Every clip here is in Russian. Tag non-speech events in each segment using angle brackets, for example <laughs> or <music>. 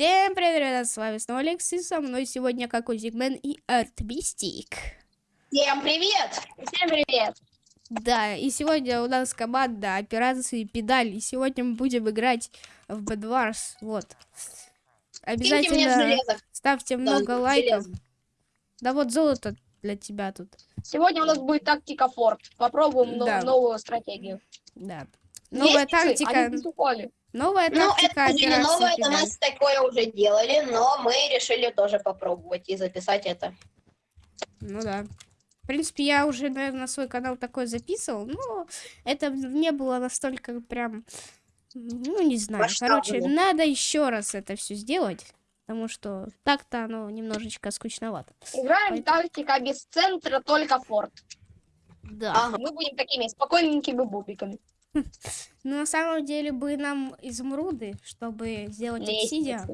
Всем привет, ребята, с вами снова Алекс, и со мной сегодня Какой Зигмен и Артмистик. Всем привет! Всем привет! Да, и сегодня у нас команда операции Педаль, и сегодня мы будем играть в Wars, вот. Обязательно ставьте Да, много лайков. железо. Да вот золото для тебя тут, Сегодня у нас будет тактика Форд. Попробуем Да. новую стратегию. да. Новая часы? тактика, Они. Новая Ну, тактика это уже не новое, это нас такое уже делали, но мы решили тоже попробовать и записать это. Ну да. В принципе, я уже, наверное, на свой канал такой записывал, но это не было настолько прям, ну, не знаю. Масштабно. Короче, надо еще раз это все сделать, потому что так-то оно немножечко скучновато. Играем Пой- тактика без центра, только Форд. Да. Ага. Мы будем такими спокойненькими бубиками. <laughs> Но на самом деле бы нам изумруды, чтобы сделать обсидиан.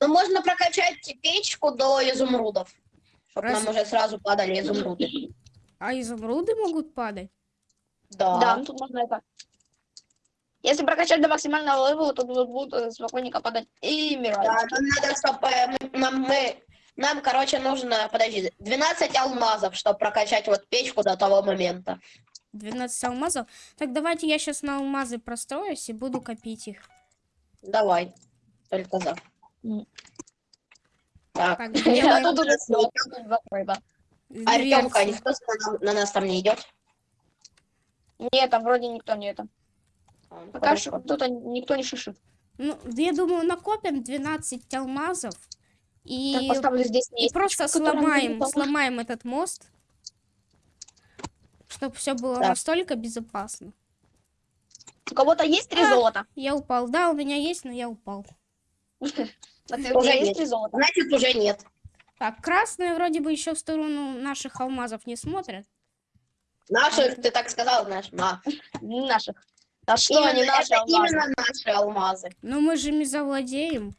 Ну, можно прокачать печку до изумрудов, чтобы Раз- нам уже сразу падали изумруды. А изумруды могут падать? Да. Да, ну тут можно это. Если прокачать до максимального левела, то тут будут э, спокойненько падать и Да, мирать. нам надо, чтобы нам, мы, нам, короче, нужно, подожди, 12 алмазов, чтобы прокачать вот печку до того момента. 12 алмазов? Так давайте я сейчас на алмазы простроюсь и буду копить их. Давай. Только за. Так. Так, <laughs> Я тут уже тут закрыто. Артемка, никто на, на нас там не идет? Нет, там вроде никто не это. А, Пока хорошо. что кто-то никто не шишит. Ну, я думаю, накопим 12 алмазов и, Так, поставлю здесь и просто сломаем, сломаем этот мост, чтобы все было Так. настолько безопасно. У кого-то есть три А. золота? Я упал. Да, у меня есть, но я упал. <laughs> А Уже есть три золота? Значит, уже нет. Так, красные вроде бы еще в сторону наших алмазов не смотрят. Наших, ты так сказал, наш, на. Не наших. А что Именно- они наши это алмазы? именно наши алмазы. Но мы же ими завладеем.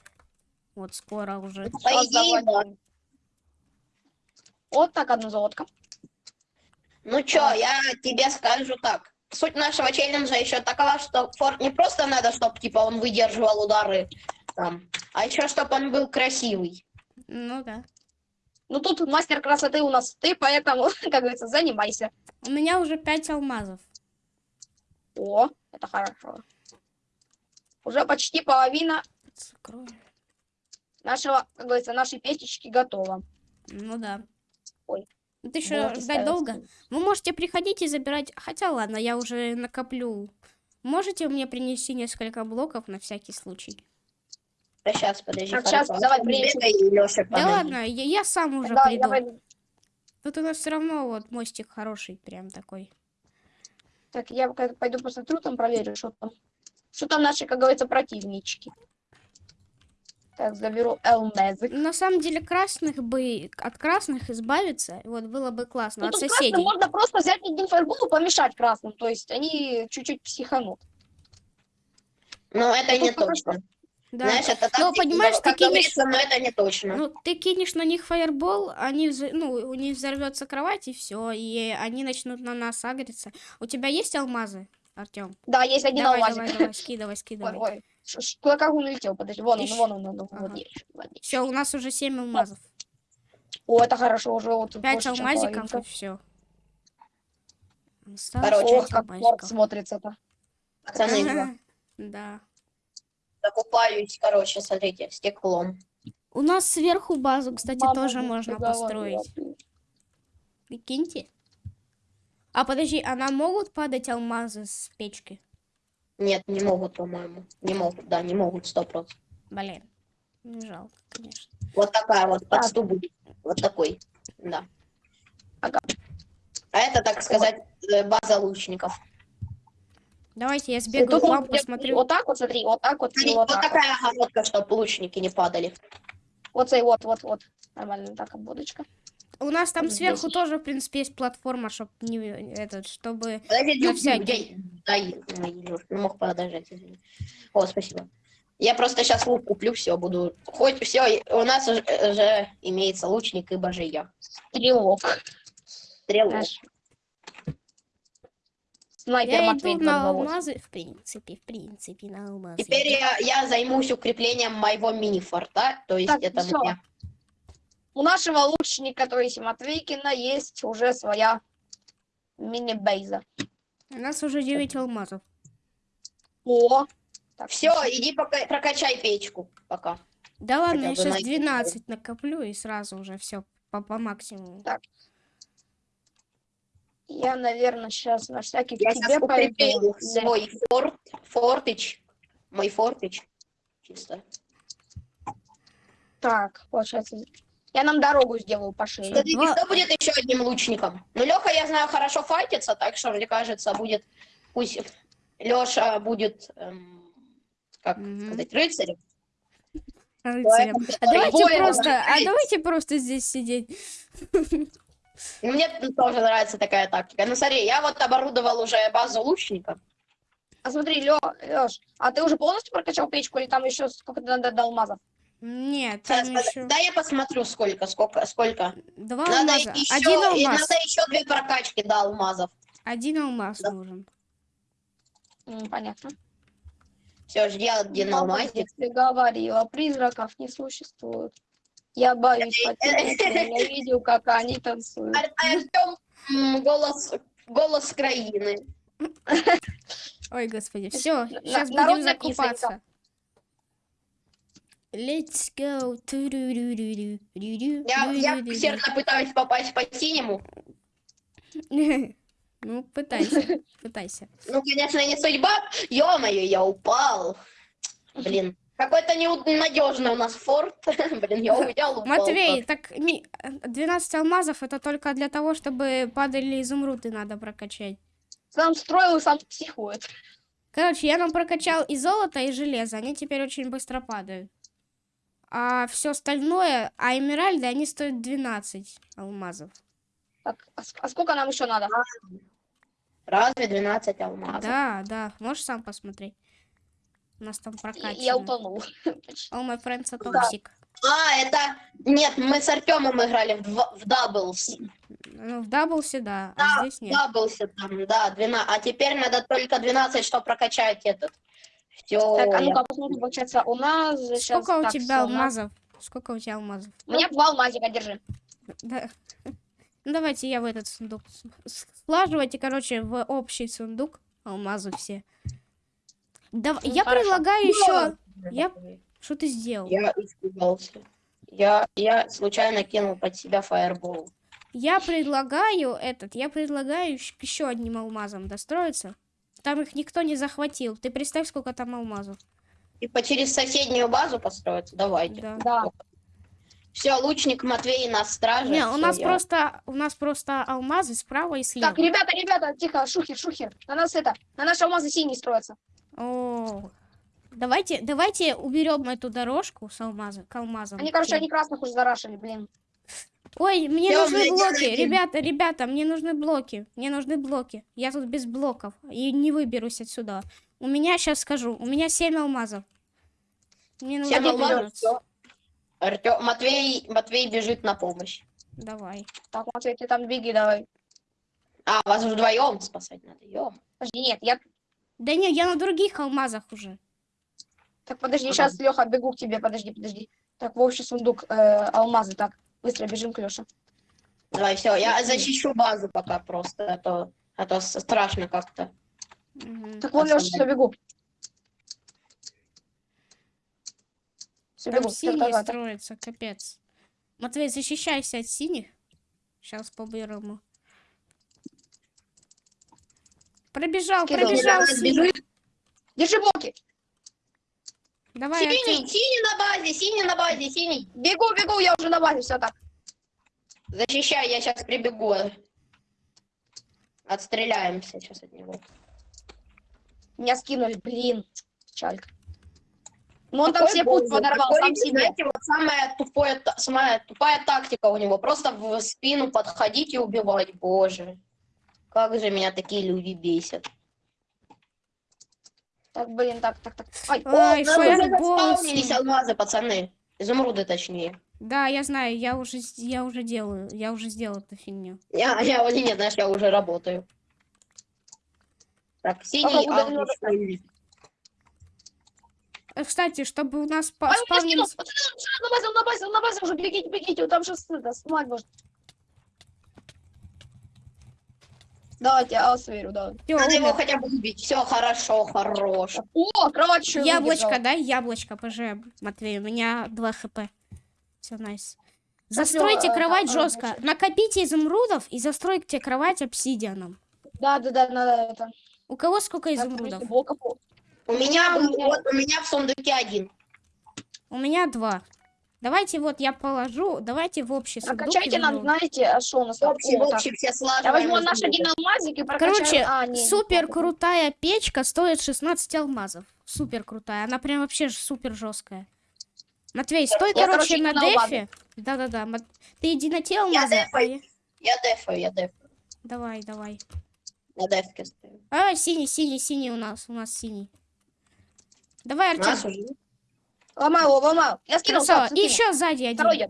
Вот скоро уже. По идее, да. Вот так одна золотка. Ну чё, я тебе скажу так. Суть нашего челленджа еще такова, что форт не просто надо, чтобы типа он выдерживал удары там, а еще чтобы он был красивый. Ну да. Ну тут мастер красоты у нас ты, поэтому, <laughs> как говорится, занимайся. У меня уже 5 алмазов. О, это хорошо. Уже почти половина Закрою. нашего, как говорится, нашей печечки готова. Ну да. Ой. Это еще Вот ждать долго. Вы можете приходить и забирать. Хотя ладно, я уже накоплю. Можете мне принести несколько блоков на всякий случай? А сейчас, подожди. Так, щас, давай, Антон, принесу. бегай, и Лёша, Да ладно, я, я сам уже Да, приду. пойду. Тут у нас все равно вот мостик хороший, прям такой. Так, я пойду посмотрю, там проверю, что там. Что там наши, как говорится, противнички. Так, заберу алмазы. На самом деле красных бы от красных избавиться, вот было бы классно Ну, от соседей. красным можно просто взять один фаербол и помешать красным. То есть они чуть-чуть психанут. Ну, это Ну, не тут пока точно. Да. Знаешь, это Ну, так, понимаешь, как ты кинешь- но это не точно. Ну, ты кинешь на них фаербол, они, вз- ну, у них взорвется кровать и все, и они начнут на нас агриться. У тебя есть алмазы, Артем? Да, есть один Давай, алмазик. давай, давай, скидывай, Ой, скидывай. ой, ш- ш- куда как он улетел? Подожди, вон он, Ищ. вон он, вон он, Ага. вот вот. Все, у нас уже 7 алмазов. О, это хорошо, уже вот тут Пять больше, чем алмазиков и все. Короче, Ох, как форт смотрится-то. Пацаны. Да. закупаюсь, короче, смотрите, стеклом. У нас сверху базу, кстати, Мама тоже можно построить. Прикиньте. А подожди, а нам могут падать алмазы с печки? Нет, не могут, по-моему. Не могут, да, не могут, сто процентов. Блин. Жалко, конечно. Вот такая вот будет. Вот такой, да. Ага. А это, так сказать, э, база лучников. Давайте я сбегаю тут к вам, посмотрю. Вот так вот, смотри, вот так вот, Смотри, вот вот так вот. такая огородка, чтобы лучники не падали. Вот вот, вот, вот. Нормально, так, обводочка. У нас там сверху здесь. тоже, в принципе, есть платформа, чтобы не этот, чтобы. Подожди, На всякий. дай, дай, не мог подождать, извини. О, спасибо. Я просто сейчас лук куплю, все, буду... Хоть все, у нас уже, уже имеется лучник и божия. Стрелок. Стрелок. Снайпер Я Матвей иду на 228. алмазы, в принципе, в принципе, на алмазы. Теперь я, я займусь укреплением моего мини-форта, то есть Так, это всё. мне. У нашего лучника, то есть Матвейкина, есть уже своя мини-бейза. У нас уже 9 алмазов. О! Так, Все, иди пока, прокачай печку пока. Да ладно, Хотя я сейчас найти 12 накоплю и сразу уже все по, по максимуму. Я, наверное, сейчас на всякий Я тебе пойду. свой форт, фортич, мой фортич, чисто. Так, получается. Я нам дорогу сделаю пошире. Скажите, Два- кто будет еще одним лучником? Ну, Леха, я знаю, хорошо файтится, так что, мне кажется, будет, пусть Леша будет, эм, как Мгм. сказать, рыцарем. Рыцарем. А давайте просто, а давайте просто здесь сидеть. Мне тоже нравится такая тактика. Ну, смотри, я вот оборудовал уже базу лучника. А смотри, Лё, Лёш, а ты уже полностью прокачал печку или там еще сколько надо до алмазов? Нет, Сейчас, еще Да, я посмотрю, сколько, сколько, сколько. два Надо алмаза. еще, Один алмаз. надо еще две прокачки до алмазов. Один алмаз Да. нужен. Понятно. Все, жди один алмазик. Ты говорила, призраков не существует. Я боюсь я видел, как они танцуют. Ар- Артем, м, голос, голос краины. Ой, господи, все, сейчас будем закупаться. Let's go. Я, я усердно пытаюсь попасть по синему. <laughs> Ну, пытайся, <laughs> пытайся. Ну, конечно, не судьба. Ё-моё, я упал. Блин, какой-то ненадежный у нас форт. <laughs> Блин, я упал. Матвей, так ми- 12 алмазов это только для того, чтобы падали изумруды надо прокачать. Сам строил сам психует. Короче, я нам прокачал и золото, и железо. Они теперь очень быстро падают. А все остальное, а эмеральды, они стоят 12 алмазов. Так, а, а сколько нам еще надо? Разве 12 алмазов? Да, да, можешь сам посмотреть. У нас там Я, прокачано. я утонул. <laughs> All my friends are Да. toxic. А, это... Нет, мы с Артемом играли в, в doubles. Ну, в даблсе, да, Да, а здесь нет. Даблсе там, да, 12. А теперь надо только 12, чтобы прокачать этот. Все. Так, а ну-ка, посмотрим, получается, у нас же щас- Сколько у так, тебя у нас- алмазов? Сколько у тебя алмазов? У меня два алмазика, держи. Да. <laughs> Ну, давайте я в этот сундук. Слаживайте, короче, в общий сундук алмазы все. Дав- Ну, я хорошо. предлагаю еще... Я- Что ты сделал? Я испугался. Я, я случайно кинул под себя фаербол. Я предлагаю этот, я предлагаю еще одним алмазом достроиться. Там их никто не захватил. Ты представь, сколько там алмазов. Типа через соседнюю базу построиться? Давайте. Да. Да. Все, лучник Матвей на страже. Не, у нас я- просто у нас просто алмазы справа и слева. Так, ребята, ребята, тихо, шухер, шухер. На нас это, на наши алмазы синие строятся. О, давайте, давайте уберем эту дорожку с алмаза, к алмазам. Они, короче, они красных уже зарашили, блин. Ой, мне Всё, нужны блоки, ребята, ребята, мне нужны блоки, мне нужны блоки. Я тут без блоков и не выберусь отсюда. У меня сейчас скажу, у меня 7 алмазов. Мне нужно выбраться. Артём- Матвей, Матвей бежит на помощь. Давай. Так, Матвей, ты там беги, давай. А, вас вдвоем спасать надо. Ё. Подожди, нет, я... Да не, я на других алмазах уже. Так, подожди, Ага. сейчас, Леха, бегу к тебе, подожди, подожди. Так, в общий сундук э, алмазы, так. Быстро бежим к Леше. Давай, все, я защищу базу пока просто, а то, а то страшно как-то. Мгм. Так, вон, Леша, все, бегу. Все, Там бегу. синие строятся, капец. Матвей, защищайся от синих. Сейчас по-бырому. Пробежал, Скидывал. пробежал. Держи блоки. Давай, Синий, Артём. синий на базе, синий на базе, синий. Бегу, бегу, я уже на базе, все так. Защищай, я сейчас прибегу. Отстреляемся сейчас от него. Меня скинули, блин. Печалька. Ну он там все путь подорвал сам себе. Знаете, вот самая тупая, самая тупая тактика у него. Просто в спину подходить и убивать. Боже. Как же меня такие люди бесят. Так, блин, так, так, так. Ай, Ай, О, нам уже фаербол заспаунились синий. алмазы, пацаны. Изумруды, точнее. Да, я знаю, я уже, я уже делаю, я уже сделал эту фигню. Я, я, вот нет, знаешь, я уже работаю. Так, синий. Э, Кстати, чтобы у нас Ой, спавнились... на базе, на базе, на базе уже, бегите, бегите, там сейчас это, снимать можно. Давайте, я вас верю, давай. Всё, Надо его умер. хотя бы убить. Все хорошо, хорош. О, кровать еще Яблочко, да? Яблочко, ПЖ, Матвей, у меня 2 хп. Все, найс. Застройте э, кровать да, жестко. Накопите изумрудов и застройте кровать обсидианом. Да, да, да, надо это. У кого сколько изумрудов? блоков. У меня, у меня- вот, у меня в сундуке один. У меня два. Давайте вот я положу, давайте в общий сундук Прокачайте нам, знаете, а что у нас? Общий, так. общий, все слаживаем. Я возьму наш один алмазик и прокачаю. Короче, А, не, супер крутая печка стоит 16 алмазов. Супер крутая. Она прям вообще супер жесткая. Матвей, стой, Я, короче, на дефе. Да-да-да. Мат- Ты иди на те алмазы. а дефаю. я- Я дефаю, я дефаю. Давай, давай. На дефке стою. А, синий, синий, синий у нас. У нас синий. Давай, У нас Артем. Уже. Ломаю его, ломаю. Я скинул, Красава. И еще сзади один. Второй я.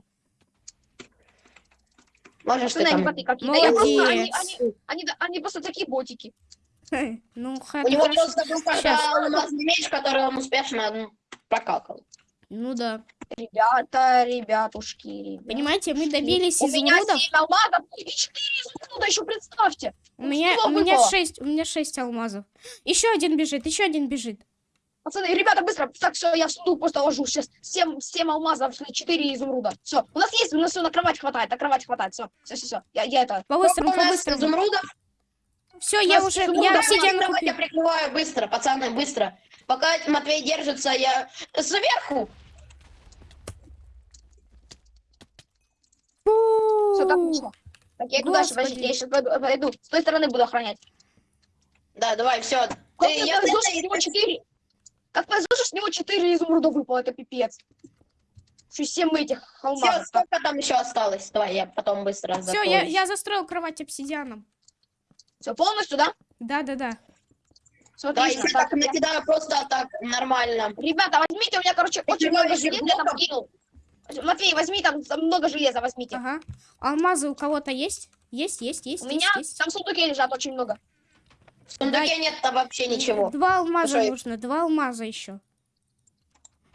Можешь ты они там... боты какие-то. Я просто, они, они, они, они просто такие ботики. Ну, У него хорошо. просто был алмазный меч, который он успешно ну, прокакал. Ну да. Ребята, ребятушки, ребята. Понимаете, мы добились У меня изумрудов. 7 алмазов и 4 изумруда еще, представьте. У меня, у меня выпало? шесть, у меня шесть алмазов. Еще один бежит, еще один бежит. Пацаны, ребята, быстро. Так, все, я в сундук просто ложу. Сейчас 7, 7 алмазов, 4 изумруда. Все, у нас есть, у нас все на кровать хватает, на кровать хватает. Все, все, все, все. Я, я это... По-быстрому, по-быстрому. изумрудов? Все, я уже, я обсидиан Давайте я купил. прикрываю быстро, пацаны, быстро. Пока Матвей держится, я сверху. Все, так вышло. Так, я иду дальше, Господи. подождите, я сейчас пойду, пойду. С той стороны буду охранять. Да, давай, все. Ты, я него 4... Как повезло, с него 4 изумруда выпало, это пипец. Еще 7 этих Все, алмазов. сколько там еще осталось? Давай, я потом быстро Все, закрою. я, я застроил кровать обсидианом. Все, полностью, да? Да, да, да. Все, Да, если так Так, накидаю просто так нормально. Ребята, возьмите у меня, короче, очень Прикрываю много железа, я там блоком. кинул. Матвей, возьми там там много железа, возьмите. Ага. Алмазы у кого-то есть? Есть, есть, есть, У есть, меня есть. там в сундуке лежат очень много. В сундуке нет там вообще ничего. Два алмаза Слушай. нужно, два алмаза еще.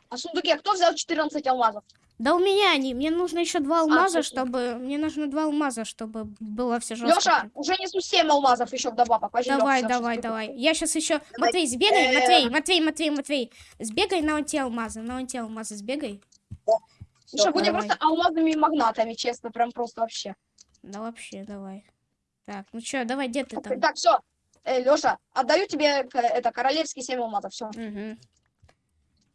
А в сундуке кто взял 14 алмазов? Да у меня они. Мне нужно еще два алмаза, точно. чтобы. Мне нужно два алмаза, чтобы было все жестко. Леша, уже несу 7 алмазов еще вдобавок. Возьми, Давай, Лёша, давай, давай. Я сейчас еще. Давай. Матвей, сбегай, Э. Матвей, Матвей, Матвей, Матвей. Сбегай на те алмазы, на те алмазы сбегай. Слушай, будем просто алмазными магнатами, честно, прям просто вообще. Да вообще, давай. Так, ну что, давай, где ты там? Так, все. Леша, отдаю тебе к- это королевский 7 алмазов. Все. Угу.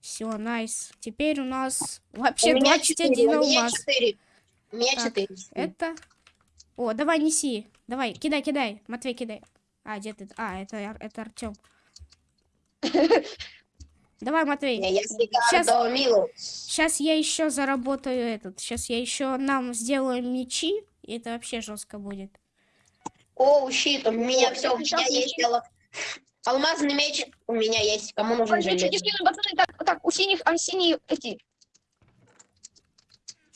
Все, найс. Теперь у нас У вообще меня 21 четыре, у меня алмаз. четыре. У меня Так. Это. О, давай неси. Давай, кидай, кидай. Матвей, кидай. А, где ты? А, это, это Артем. <laughs> Давай, Матвей. Я Милу. Сейчас я еще заработаю этот. Сейчас я еще нам сделаем мечи. И это вообще жестко будет. О, щит, у меня О, все, у меня есть алла- алмазный меч, у меня есть. Кому нужен Ой, железный? скину, пацаны, так, так, у синих, а синие эти.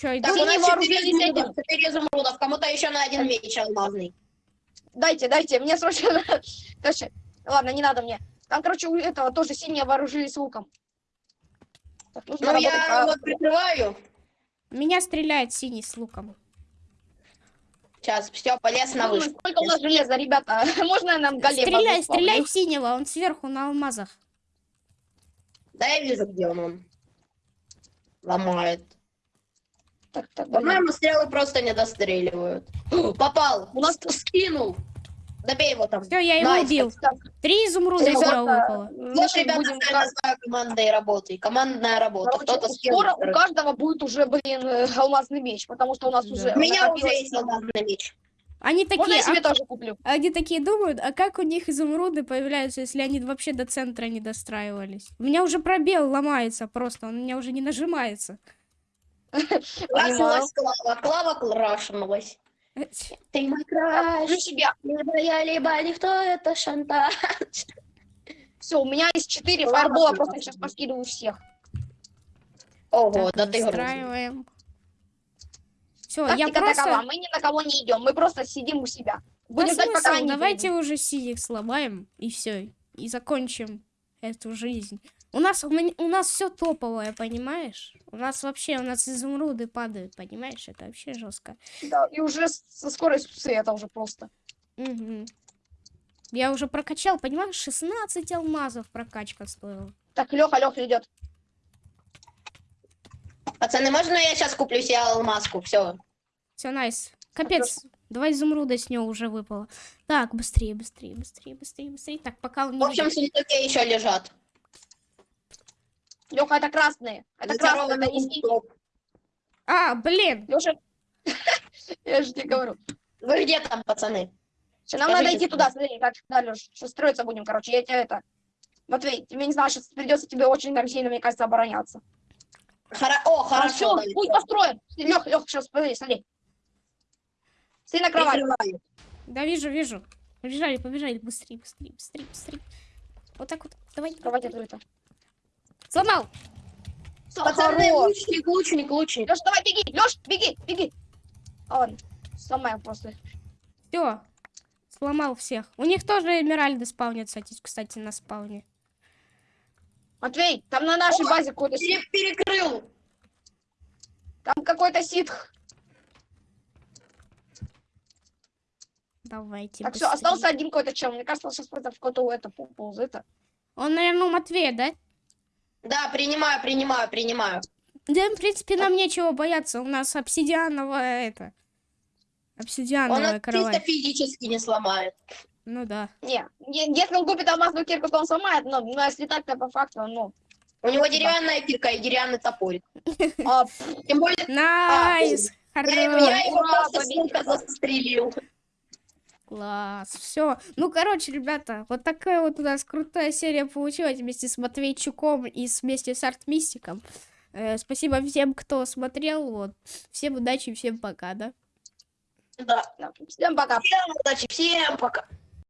Иду? Так, у нас четыре вооружились изумрудов, четыре изумрудов. Кому-то еще на один меч алмазный. Дайте, дайте, мне срочно. <laughs> Короче, ладно, не надо мне. Там, короче, у этого тоже синие вооружились луком. Так, нужно Ну, работать я по- вот прикрываю. Меня стреляет синий с луком. Сейчас, все, полез на вышку. Сколько у нас железа, ребята? <laughs> Можно нам голема? Стреляй, стреляй в синего, он сверху на алмазах. Да, я вижу, где он. он. Ломает. Так, так, блин. По-моему, стрелы просто не достреливают. <gasps> Попал! У нас- скинул! Добей его там. Все, я его Nice, убил. Так, Три изумруда из выпало. Вот, ребята, будем я называю командой работы. Командная работа. Короче, скоро у каждого будет уже, блин, э, алмазный меч, потому что у нас Да. уже У меня уже есть алмазный меч. Они Можно такие, я себе а, тоже куплю? они такие думают, а как у них изумруды появляются, если они вообще до центра не достраивались? У меня уже пробел ломается просто, он у меня уже не нажимается. <laughs> Крашнулась Клава. Клава крашнулась. Ты мой краш. Либо я, либо никто, это шантаж. Все, у меня есть 4 Ладно, фаербола, ладно. просто сейчас поскидываю всех. Ого, да ты грустный. настраиваем. Все, я просто... такова, мы ни на кого не идем, мы просто сидим у себя. Будем Да ждать, пока они Давайте уже синих сломаем и все. И закончим эту жизнь. У нас, у, меня- у нас все топовое, понимаешь? У нас вообще, у нас изумруды падают, понимаешь? Это вообще жестко. Да, и уже со скоростью света уже просто. Мгм. Я уже прокачал, понимаешь, 16 алмазов прокачка стоила. Так, Леха, Леха идет. Пацаны, можно я сейчас куплю себе алмазку? Все. Все, найс. Капец, два изумруда с него уже выпало. Так, быстрее, быстрее, быстрее, быстрее, быстрее. Так, пока он не общем, в видит. сундуке еще лежат. Леха, это красные. Это красные, это не синие. А, блин! Леша, <laughs> я же тебе говорю. Вы где там, пацаны? Всё, нам Скажите, надо идти туда, смотри, так, да, Леш, сейчас строиться будем, короче, я тебе это... Матвей, тебе не знаю, сейчас придется тебе очень сильно, мне кажется, обороняться. Хоро- О, хорошо. Хорошо, пусть построим. Лех, Лех, сейчас, смотри, смотри. Смотри на кровать. Прикрываю. Да, вижу, вижу. Побежали, побежали. Быстрее, быстрее, быстрее, быстрее. Вот так вот. Давай. Кровать открыта. Сломал. Всё, Пацаны, лучник, лучник, лучник. Леш, давай, беги, Леш, беги, беги. А, ладно, сломаем просто. Все. Сломал всех. У них тоже эмеральды спавнятся, кстати, кстати, на спауне. Матвей, там на нашей О, базе какой-то сит. Пере- перекрыл. Там какой-то ситх. Давайте. Так, все, быстрее. остался один какой-то чел. Мне кажется, он сейчас против какого-то это ползает. Он, наверное, у Матвея, да? Да, принимаю, принимаю, принимаю. Да, в принципе, нам нечего бояться. У нас обсидиановая это. Он Обсидиановая чисто кровать. физически не сломает. Ну да. Не, если он купит алмазную кирку, то он сломает, но, но если так-то по факту, ну... У него деревянная кирка и деревянный топорик. <laughs> а, Тем более, Nice! я, его- просто сука застрелил. Класс, все. Ну, короче, ребята, вот такая вот у нас крутая серия получилась вместе с Матвейчуком и вместе с Артмистиком. Э, спасибо всем, кто смотрел. Вот. Всем удачи, всем пока? Да. да. Всем пока. Всем удачи, всем пока.